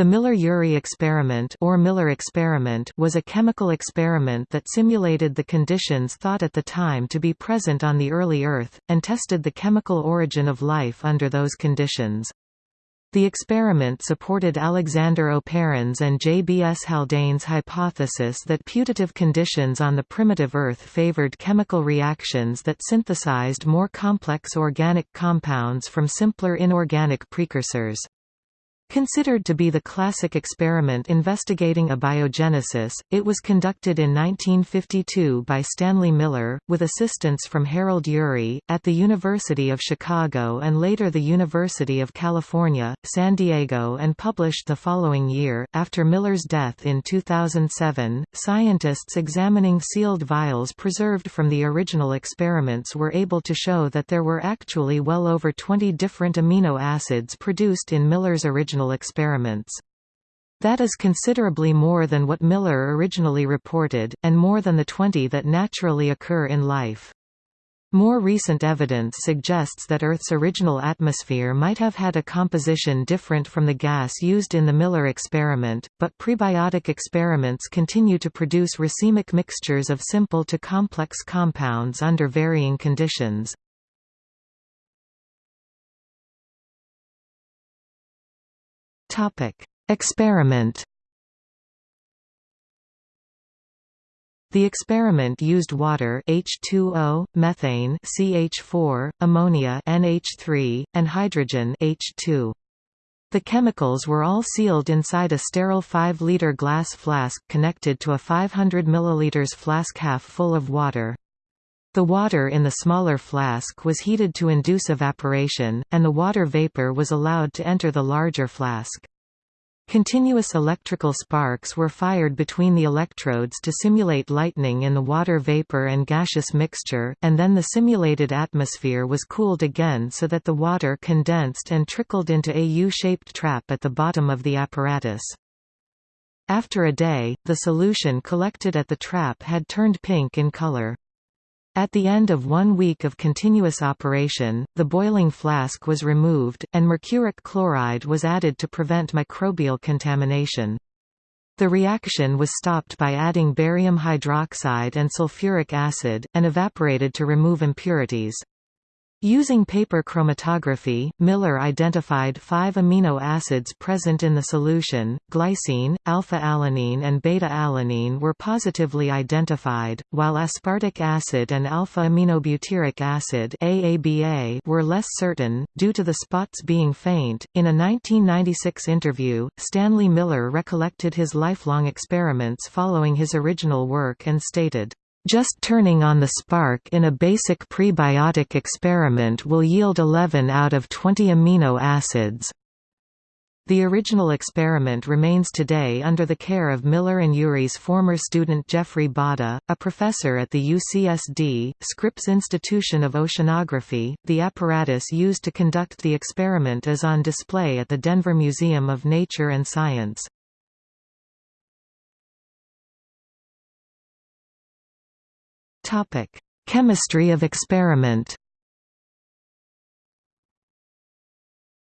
The Miller-Urey experiment or Miller experiment was a chemical experiment that simulated the conditions thought at the time to be present on the early Earth, and tested the chemical origin of life under those conditions. The experiment supported Alexander Oparin's and J. B. S. Haldane's hypothesis that putative conditions on the primitive Earth favored chemical reactions that synthesized more complex organic compounds from simpler inorganic precursors. Considered to be the classic experiment investigating abiogenesis, it was conducted in 1952 by Stanley Miller, with assistance from Harold Urey, at the University of Chicago and later the University of California, San Diego and published the following year. After Miller's death in 2007, scientists examining sealed vials preserved from the original experiments were able to show that there were actually well over 20 different amino acids produced in Miller's original experiments. That is considerably more than what Miller originally reported, and more than the 20 that naturally occur in life. More recent evidence suggests that Earth's original atmosphere might have had a composition different from the gas used in the Miller experiment, but prebiotic experiments continue to produce racemic mixtures of simple to complex compounds under varying conditions. Topic: Experiment. The experiment used water H2O, methane CH4, ammonia NH3, and hydrogen H2. The chemicals were all sealed inside a sterile 5-liter glass flask connected to a 500 ml flask half full of water. The water in the smaller flask was heated to induce evaporation, and the water vapor was allowed to enter the larger flask. Continuous electrical sparks were fired between the electrodes to simulate lightning in the water vapor and gaseous mixture, and then the simulated atmosphere was cooled again so that the water condensed and trickled into a U-shaped trap at the bottom of the apparatus. After a day, the solution collected at the trap had turned pink in color. At the end of one week of continuous operation, the boiling flask was removed, and mercuric chloride was added to prevent microbial contamination. The reaction was stopped by adding barium hydroxide and sulfuric acid, and evaporated to remove impurities. Using paper chromatography, Miller identified five amino acids present in the solution, glycine, alpha-alanine and beta-alanine were positively identified, while aspartic acid and alpha-aminobutyric acid AABA were less certain, due to the spots being faint. In a 1996 interview, Stanley Miller recollected his lifelong experiments following his original work and stated, just turning on the spark in a basic prebiotic experiment will yield 11 out of 20 amino acids. The original experiment remains today under the care of Miller and Urey's former student Jeffrey Bada, a professor at the UCSD, Scripps Institution of Oceanography. The apparatus used to conduct the experiment is on display at the Denver Museum of Nature and Science. Topic: Chemistry of experiment.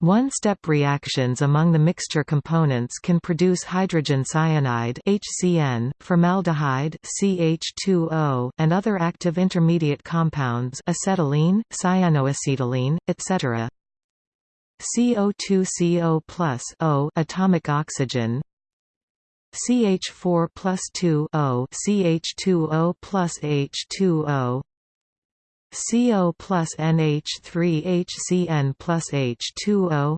One-step reactions among the mixture components can produce hydrogen cyanide HCN, formaldehyde CH2O, and other active intermediate compounds acetylene, cyanoacetylene, etc. CO2CO plus O atomic oxygen CH4 plus 2 O CH2O plus H2O CO plus NH3 HCN plus H2O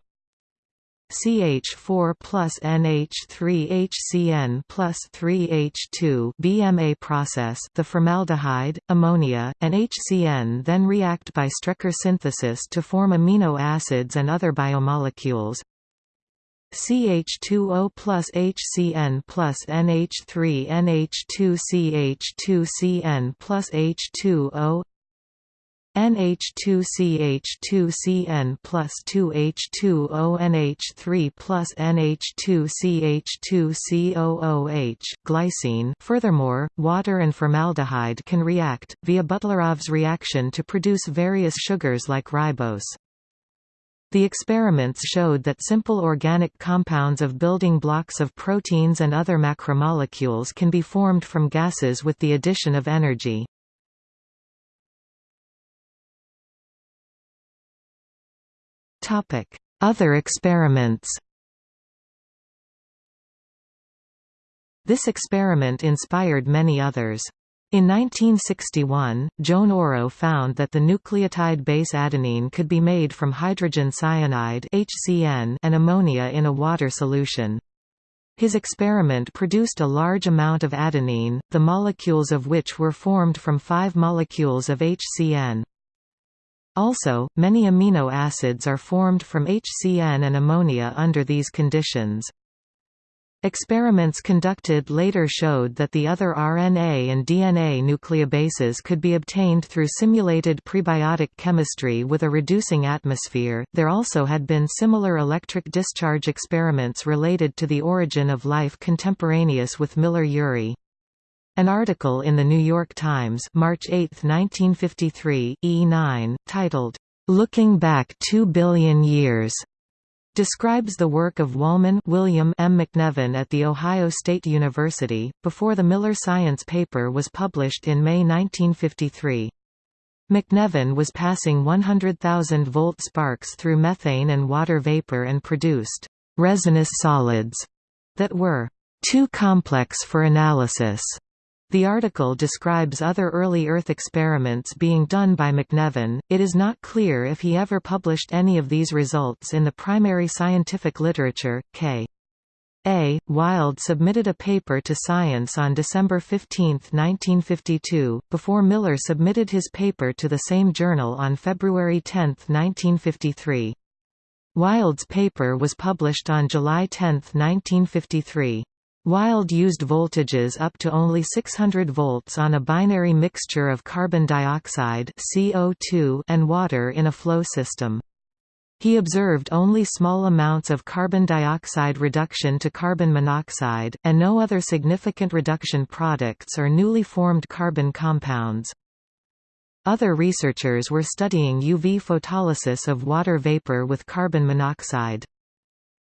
CH4 plus NH3 HCN plus 3H2 BMA process the formaldehyde, ammonia, and HCN then react by Strecker synthesis to form amino acids and other biomolecules. CH2O plus HCN plus NH3 NH2CH2CN plus H2O NH2CH2CN plus 2H2O NH3 plus NH2CH2COOH glycine Furthermore, water and formaldehyde can react, via Butlerov's reaction to produce various sugars like ribose. The experiments showed that simple organic compounds of building blocks of proteins and other macromolecules can be formed from gases with the addition of energy. Other experiments This experiment inspired many others. In 1961, Joan Oro found that the nucleotide base adenine could be made from hydrogen cyanide HCN and ammonia in a water solution. His experiment produced a large amount of adenine, the molecules of which were formed from five molecules of HCN. Also, many amino acids are formed from HCN and ammonia under these conditions. Experiments conducted later showed that the other RNA and DNA nucleobases could be obtained through simulated prebiotic chemistry with a reducing atmosphere. There also had been similar electric discharge experiments related to the origin of life contemporaneous with Miller-Urey. An article in the New York Times, March 8, 1953, E9, titled Looking Back 2 Billion Years describes the work of Wollman William M. MacNevin at The Ohio State University, before the Miller science paper was published in May 1953. MacNevin was passing 100,000 volt sparks through methane and water vapor and produced resinous solids that were too complex for analysis. The article describes other early Earth experiments being done by MacNevin. It is not clear if he ever published any of these results in the primary scientific literature. K. A. Wilde submitted a paper to Science on December 15, 1952, before Miller submitted his paper to the same journal on February 10, 1953. Wilde's paper was published on July 10, 1953. Wilde used voltages up to only 600 volts on a binary mixture of carbon dioxide CO2 and water in a flow system. He observed only small amounts of carbon dioxide reduction to carbon monoxide, and no other significant reduction products or newly formed carbon compounds. Other researchers were studying UV photolysis of water vapor with carbon monoxide.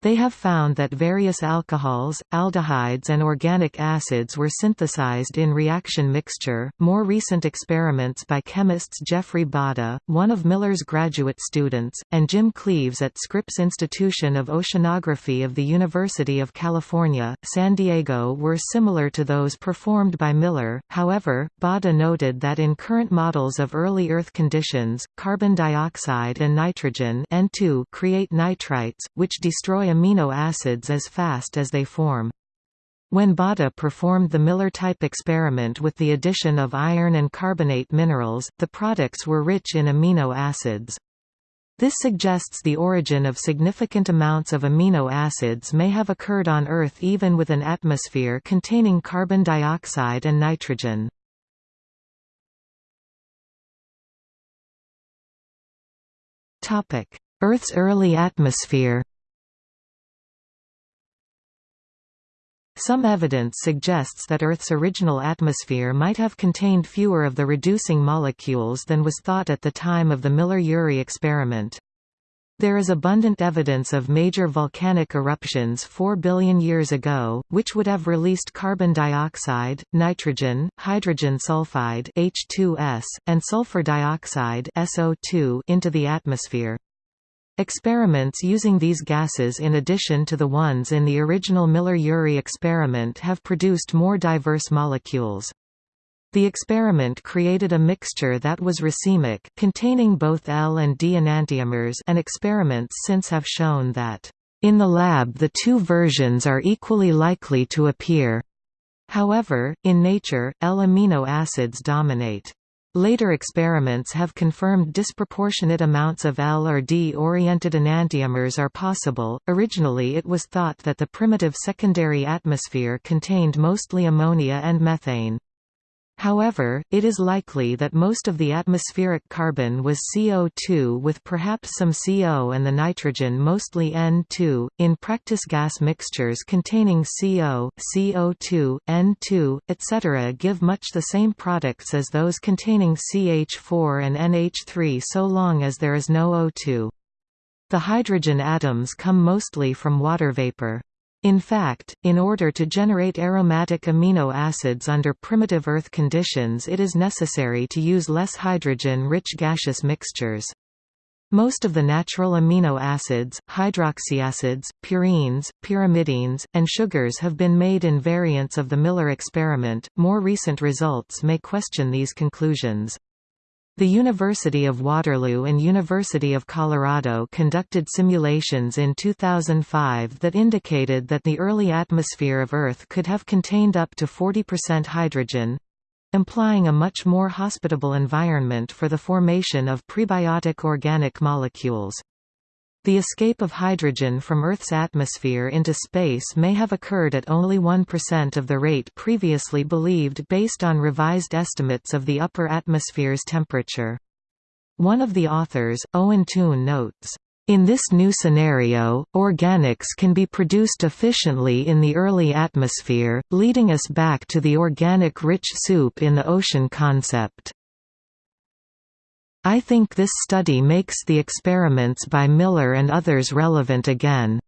They have found that various alcohols, aldehydes, and organic acids were synthesized in reaction mixture. More recent experiments by chemists Jeffrey Bada, one of Miller's graduate students, and Jim Cleaves at Scripps Institution of Oceanography of the University of California, San Diego were similar to those performed by Miller. However, Bada noted that in current models of early Earth conditions, carbon dioxide and nitrogen N2 create nitrites, which destroy amino acids as fast as they form. When Bada performed the Miller-type experiment with the addition of iron and carbonate minerals, the products were rich in amino acids. This suggests the origin of significant amounts of amino acids may have occurred on Earth even with an atmosphere containing carbon dioxide and nitrogen. Earth's early atmosphere Some evidence suggests that Earth's original atmosphere might have contained fewer of the reducing molecules than was thought at the time of the Miller-Urey experiment. There is abundant evidence of major volcanic eruptions 4 billion years ago, which would have released carbon dioxide, nitrogen, hydrogen sulfide H2S, and sulfur dioxide SO2 into the atmosphere. Experiments using these gases in addition to the ones in the original Miller-Urey experiment have produced more diverse molecules. The experiment created a mixture that was racemic, containing both L and D enantiomers and experiments since have shown that, "...in the lab the two versions are equally likely to appear." However, in nature, L amino acids dominate. Later experiments have confirmed disproportionate amounts of L or D-oriented enantiomers are possible. Originally it was thought that the primitive secondary atmosphere contained mostly ammonia and methane. However, it is likely that most of the atmospheric carbon was CO2 with perhaps some CO and the nitrogen mostly N2. In practice, gas mixtures containing CO, CO2, N2, etc. give much the same products as those containing CH4 and NH3 so long as there is no O2. The hydrogen atoms come mostly from water vapor. In fact, in order to generate aromatic amino acids under primitive Earth conditions it is necessary to use less hydrogen-rich gaseous mixtures. Most of the natural amino acids, hydroxyacids, purines, pyrimidines, and sugars have been made in variants of the Miller experiment. More recent results may question these conclusions. The University of Waterloo and University of Colorado conducted simulations in 2005 that indicated that the early atmosphere of Earth could have contained up to 40% hydrogen, implying a much more hospitable environment for the formation of prebiotic organic molecules. The escape of hydrogen from Earth's atmosphere into space may have occurred at only 1% of the rate previously believed based on revised estimates of the upper atmosphere's temperature. One of the authors, Owen Toon notes, in this new scenario, organics can be produced efficiently in the early atmosphere, leading us back to the organic-rich soup in the ocean concept. I think this study makes the experiments by Miller and others relevant again.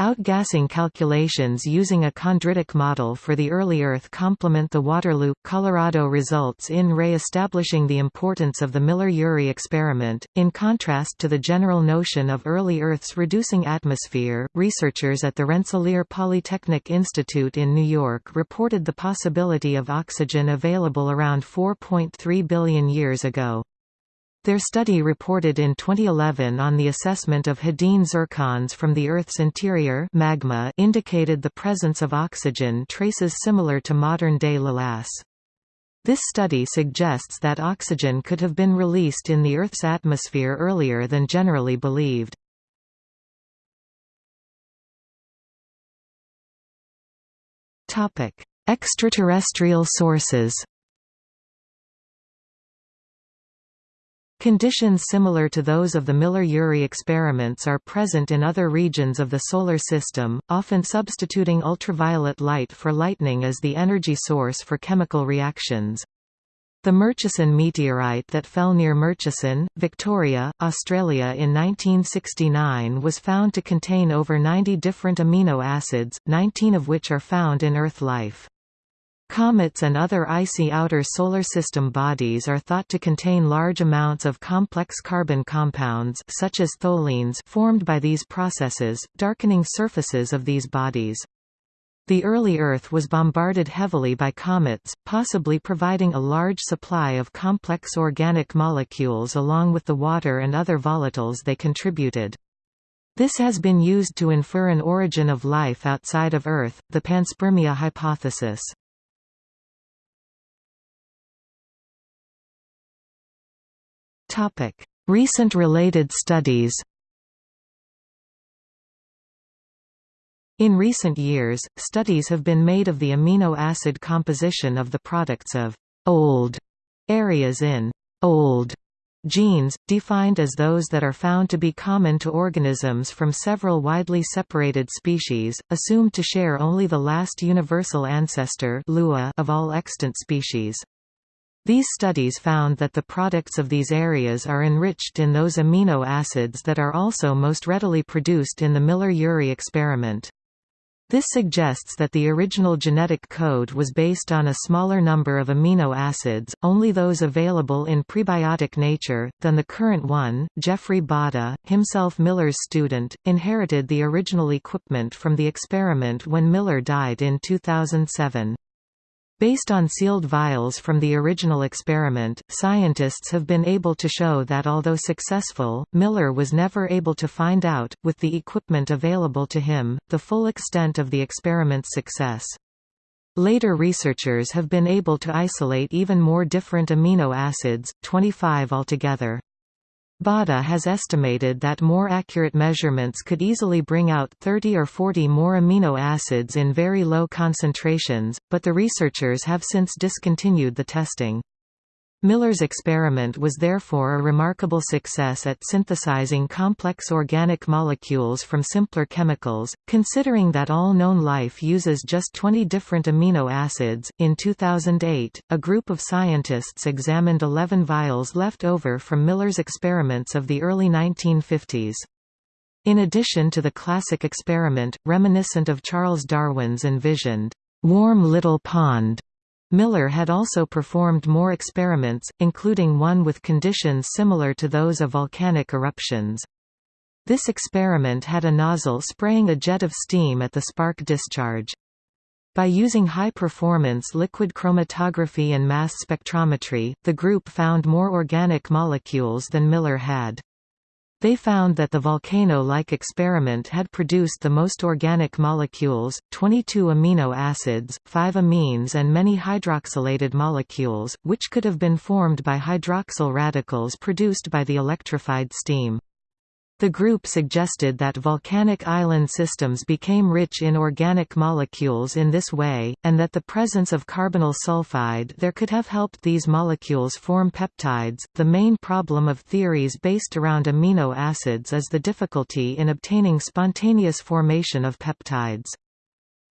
Outgassing calculations using a chondritic model for the early Earth complement the Waterloo, Colorado results in re-establishing the importance of the Miller-Urey experiment. In contrast to the general notion of early Earth's reducing atmosphere, researchers at the Rensselaer Polytechnic Institute in New York reported the possibility of oxygen available around 4.3 billion years ago. Their study reported in 2011 on the assessment of Hadean zircons from the Earth's interior magma indicated the presence of oxygen traces similar to modern-day lavas. This study suggests that oxygen could have been released in the Earth's atmosphere earlier than generally believed. Extraterrestrial sources Conditions similar to those of the Miller-Urey experiments are present in other regions of the Solar System, often substituting ultraviolet light for lightning as the energy source for chemical reactions. The Murchison meteorite that fell near Murchison, Victoria, Australia in 1969 was found to contain over 90 different amino acids, 19 of which are found in Earth life. Comets and other icy outer Solar System bodies are thought to contain large amounts of complex carbon compounds such as tholins formed by these processes, darkening surfaces of these bodies. The early Earth was bombarded heavily by comets, possibly providing a large supply of complex organic molecules along with the water and other volatiles they contributed. This has been used to infer an origin of life outside of Earth, the panspermia hypothesis. Recent related studies In recent years, studies have been made of the amino acid composition of the products of «old» areas in «old» genes, defined as those that are found to be common to organisms from several widely separated species, assumed to share only the last universal ancestor of all extant species. These studies found that the products of these areas are enriched in those amino acids that are also most readily produced in the Miller-Urey experiment. This suggests that the original genetic code was based on a smaller number of amino acids, only those available in prebiotic nature, than the current one. Jeffrey Bada, himself Miller's student, inherited the original equipment from the experiment when Miller died in 2007. Based on sealed vials from the original experiment, scientists have been able to show that although successful, Miller was never able to find out, with the equipment available to him, the full extent of the experiment's success. Later researchers have been able to isolate even more different amino acids, 25 altogether. Bada has estimated that more accurate measurements could easily bring out 30 or 40 more amino acids in very low concentrations, but the researchers have since discontinued the testing. Miller's experiment was therefore a remarkable success at synthesizing complex organic molecules from simpler chemicals, considering that all known life uses just 20 different amino acids. In 2008, a group of scientists examined 11 vials left over from Miller's experiments of the early 1950s. In addition to the classic experiment, reminiscent of Charles Darwin's envisioned, warm little pond Miller had also performed more experiments, including one with conditions similar to those of volcanic eruptions. This experiment had a nozzle spraying a jet of steam at the spark discharge. By using high-performance liquid chromatography and mass spectrometry, the group found more organic molecules than Miller had. They found that the volcano-like experiment had produced the most organic molecules, 22 amino acids, 5 amines and many hydroxylated molecules, which could have been formed by hydroxyl radicals produced by the electrified steam. The group suggested that volcanic island systems became rich in organic molecules in this way, and that the presence of carbonyl sulfide there could have helped these molecules form peptides. The main problem of theories based around amino acids is the difficulty in obtaining spontaneous formation of peptides.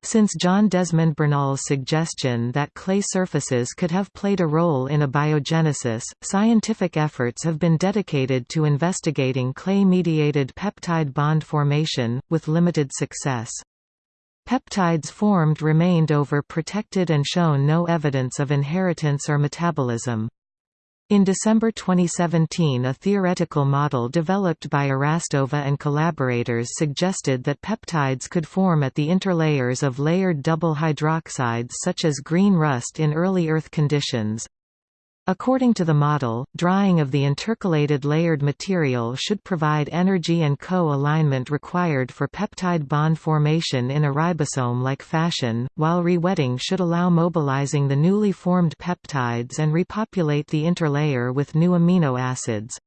Since John Desmond Bernal's suggestion that clay surfaces could have played a role in abiogenesis, scientific efforts have been dedicated to investigating clay-mediated peptide bond formation, with limited success. Peptides formed remained over protected and shown no evidence of inheritance or metabolism. In December 2017 a theoretical model developed by Erastova and collaborators suggested that peptides could form at the interlayers of layered double hydroxides such as green rust in early Earth conditions. According to the model, drying of the intercalated layered material should provide energy and co-alignment required for peptide bond formation in a ribosome-like fashion, while rewetting should allow mobilizing the newly formed peptides and repopulate the interlayer with new amino acids.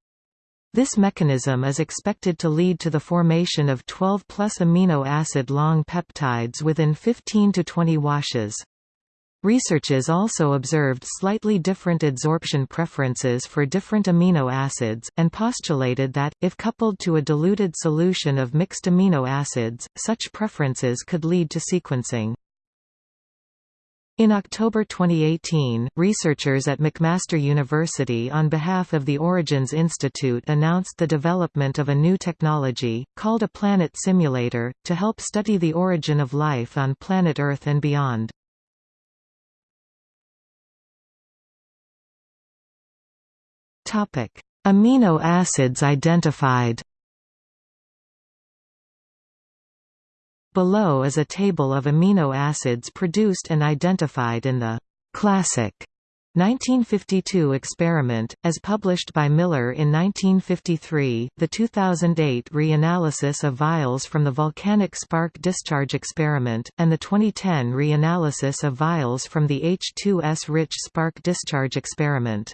This mechanism is expected to lead to the formation of 12 plus amino acid long peptides within 15 to 20 washes. Researchers also observed slightly different adsorption preferences for different amino acids, and postulated that, if coupled to a diluted solution of mixed amino acids, such preferences could lead to sequencing. In October 2018, researchers at McMaster University on behalf of the Origins Institute announced the development of a new technology, called a planet simulator, to help study the origin of life on planet Earth and beyond. Topic: Amino acids identified. Below is a table of amino acids produced and identified in the classic 1952 experiment, as published by Miller in 1953, the 2008 reanalysis of vials from the volcanic spark discharge experiment, and the 2010 reanalysis of vials from the H2S-rich spark discharge experiment.